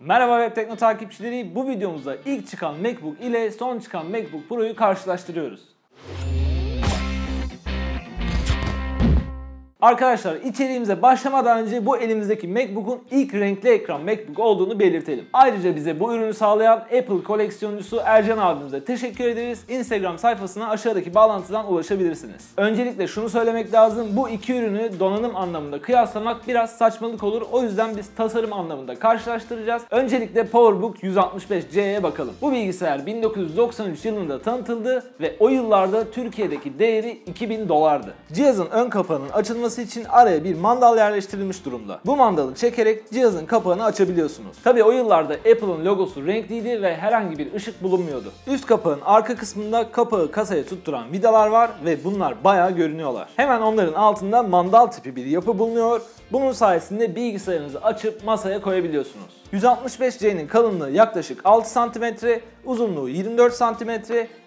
Merhaba Web Tekno takipçileri. Bu videomuzda ilk çıkan MacBook ile son çıkan MacBook Pro'yu karşılaştırıyoruz. Arkadaşlar içeriğimize başlamadan önce bu elimizdeki MacBook'un ilk renkli ekran MacBook olduğunu belirtelim. Ayrıca bize bu ürünü sağlayan Apple koleksiyoncusu Ercan abimize teşekkür ederiz. Instagram sayfasına aşağıdaki bağlantıdan ulaşabilirsiniz. Öncelikle şunu söylemek lazım. Bu iki ürünü donanım anlamında kıyaslamak biraz saçmalık olur. O yüzden biz tasarım anlamında karşılaştıracağız. Öncelikle PowerBook 165C'ye bakalım. Bu bilgisayar 1993 yılında tanıtıldı ve o yıllarda Türkiye'deki değeri 2000 dolardı. Cihazın ön kapağının açılması için araya bir mandal yerleştirilmiş durumda. Bu mandalı çekerek cihazın kapağını açabiliyorsunuz. Tabi o yıllarda Apple'ın logosu renkliydi ve herhangi bir ışık bulunmuyordu. Üst kapağın arka kısmında kapağı kasaya tutturan vidalar var ve bunlar bayağı görünüyorlar. Hemen onların altında mandal tipi bir yapı bulunuyor. Bunun sayesinde bilgisayarınızı açıp masaya koyabiliyorsunuz. 165C'nin kalınlığı yaklaşık 6 cm, uzunluğu 24 cm,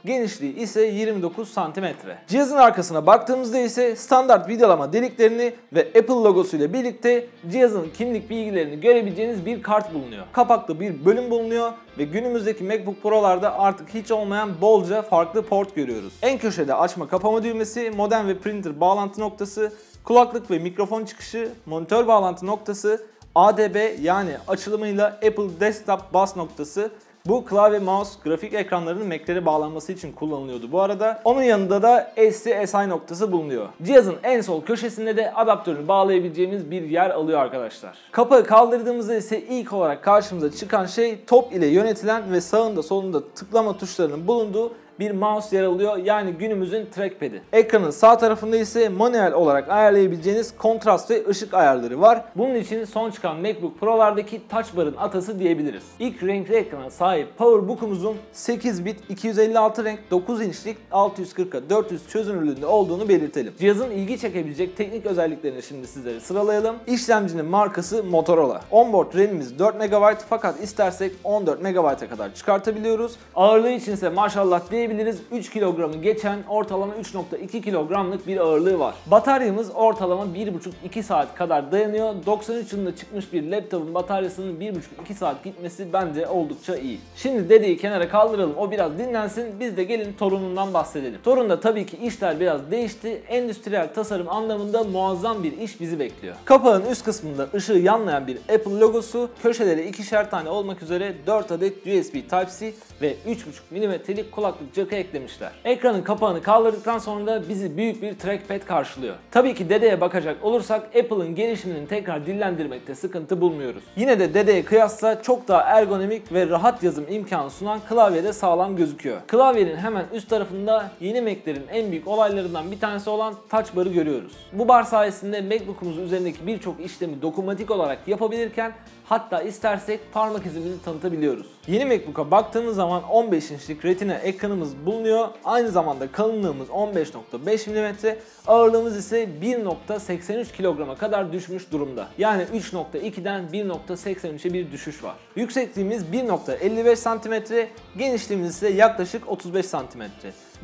genişliği ise 29 cm. Cihazın arkasına baktığımızda ise standart vidalama deliklerini ve Apple logosu ile birlikte cihazın kimlik bilgilerini görebileceğiniz bir kart bulunuyor. Kapaklı bir bölüm bulunuyor ve günümüzdeki MacBook Pro'larda artık hiç olmayan bolca farklı port görüyoruz. En köşede açma kapama düğmesi, modem ve printer bağlantı noktası, kulaklık ve mikrofon çıkışı, monitör bağlantı noktası, ADB yani açılımıyla Apple Desktop Bus noktası bu klavye, mouse, grafik ekranlarının Mac'lere bağlanması için kullanılıyordu bu arada. Onun yanında da SC-SI noktası bulunuyor. Cihazın en sol köşesinde de adaptörünü bağlayabileceğimiz bir yer alıyor arkadaşlar. Kapağı kaldırdığımızda ise ilk olarak karşımıza çıkan şey top ile yönetilen ve sağında solunda tıklama tuşlarının bulunduğu bir mouse yer alıyor. Yani günümüzün trackpad'i. Ekranın sağ tarafında ise manuel olarak ayarlayabileceğiniz kontrast ve ışık ayarları var. Bunun için son çıkan MacBook Pro'lardaki Touch Bar'ın atası diyebiliriz. İlk renkli ekrana sahip PowerBook'umuzun 8 bit 256 renk 9 inçlik 640'a 400 çözünürlüğünde olduğunu belirtelim. Cihazın ilgi çekebilecek teknik özelliklerini şimdi sizlere sıralayalım. İşlemcinin markası Motorola. Onboard RAM'imiz 4 MB fakat istersek 14 MB'a kadar çıkartabiliyoruz. Ağırlığı için ise maşallah diye diyebiliriz 3 kilogramı geçen ortalama 3.2 kilogramlık bir ağırlığı var. Bataryamız ortalama 1.5-2 saat kadar dayanıyor. 93 yılında çıkmış bir laptopun bataryasının 1.5-2 saat gitmesi bence oldukça iyi. Şimdi dedeyi kenara kaldıralım o biraz dinlensin biz de gelin torunundan bahsedelim. Torunda tabii ki işler biraz değişti. Endüstriyel tasarım anlamında muazzam bir iş bizi bekliyor. Kapağın üst kısmında ışığı yanlayan bir Apple logosu, köşeleri ikişer tane olmak üzere 4 adet USB Type-C ve 3.5 mm'lik kulaklık jack'ı eklemişler. Ekranın kapağını kaldırdıktan sonra da bizi büyük bir trackpad karşılıyor. Tabii ki dedeye bakacak olursak Apple'ın gelişimini tekrar dillendirmekte sıkıntı bulmuyoruz. Yine de dedeye kıyasla çok daha ergonomik ve rahat yazım imkanı sunan klavyede sağlam gözüküyor. Klavyenin hemen üst tarafında yeni Mac'lerin en büyük olaylarından bir tanesi olan Touch Bar'ı görüyoruz. Bu bar sayesinde MacBook'umuz üzerindeki birçok işlemi dokunmatik olarak yapabilirken Hatta istersek parmak izimizi tanıtabiliyoruz. Yeni MacBook'a baktığımız zaman 15 inçlik Retina ekranımız bulunuyor. Aynı zamanda kalınlığımız 15.5 mm, ağırlığımız ise 1.83 kilograma kadar düşmüş durumda. Yani 3.2'den 1.83'e bir düşüş var. Yüksekliğimiz 1.55 cm, genişliğimiz ise yaklaşık 35 cm.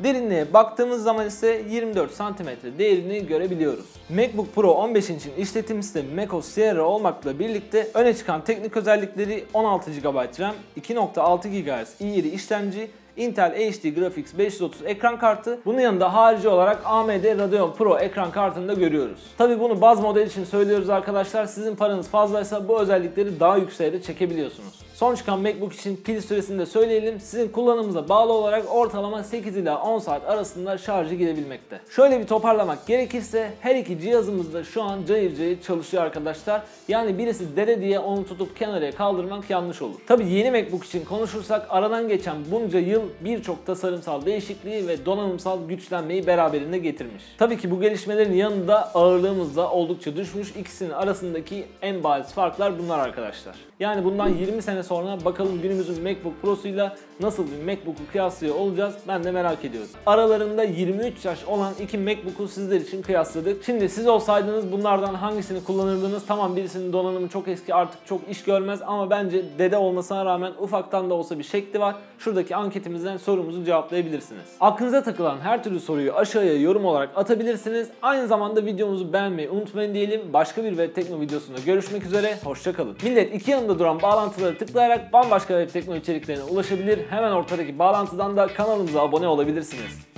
Derinliğe baktığımız zaman ise 24 cm değerini görebiliyoruz. MacBook Pro 15 inçin işletim sistemi macOS Sierra olmakla birlikte öne çıkan teknik özellikleri 16 GB RAM, 2.6 GHz i7 işlemci, Intel HD Graphics 530 ekran kartı. Bunun yanında harici olarak AMD Radeon Pro ekran kartını da görüyoruz. Tabi bunu baz model için söylüyoruz arkadaşlar. Sizin paranız fazlaysa bu özellikleri daha yükseğe de çekebiliyorsunuz. Son çıkan MacBook için pil süresini de söyleyelim. Sizin kullanımınıza bağlı olarak ortalama 8 ila 10 saat arasında şarjı gidebilmekte. Şöyle bir toparlamak gerekirse her iki cihazımız da şu an cayır cayır çalışıyor arkadaşlar. Yani birisi dede diye onu tutup kenaraya kaldırmak yanlış olur. Tabi yeni MacBook için konuşursak aradan geçen bunca yıl birçok tasarımsal değişikliği ve donanımsal güçlenmeyi beraberinde getirmiş. Tabii ki bu gelişmelerin yanında ağırlığımız da oldukça düşmüş. İkisinin arasındaki en bariz farklar bunlar arkadaşlar. Yani bundan 20 sene sonra bakalım günümüzün MacBook Pro'suyla nasıl bir MacBook'u kıyaslıyor olacağız ben de merak ediyorum. Aralarında 23 yaş olan iki MacBook'u sizler için kıyasladık. Şimdi siz olsaydınız bunlardan hangisini kullanırdınız? Tamam birisinin donanımı çok eski artık çok iş görmez ama bence dede olmasına rağmen ufaktan da olsa bir şekli var. Şuradaki anketimizden sorumuzu cevaplayabilirsiniz. Aklınıza takılan her türlü soruyu aşağıya yorum olarak atabilirsiniz. Aynı zamanda videomuzu beğenmeyi unutmayın diyelim. Başka bir web tekno videosunda görüşmek üzere. Hoşçakalın. Millet iki yanında duran bağlantıları tıkla tıklayarak bambaşka web teknoloji içeriklerine ulaşabilir. Hemen ortadaki bağlantıdan da kanalımıza abone olabilirsiniz.